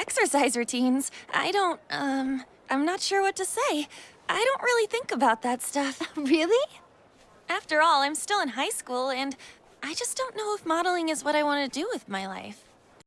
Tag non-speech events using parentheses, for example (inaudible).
Exercise routines? I don't, um, I'm not sure what to say. I don't really think about that stuff. (laughs) Really? After all, I'm still in high school, and I just don't know if modeling is what I want to do with my life.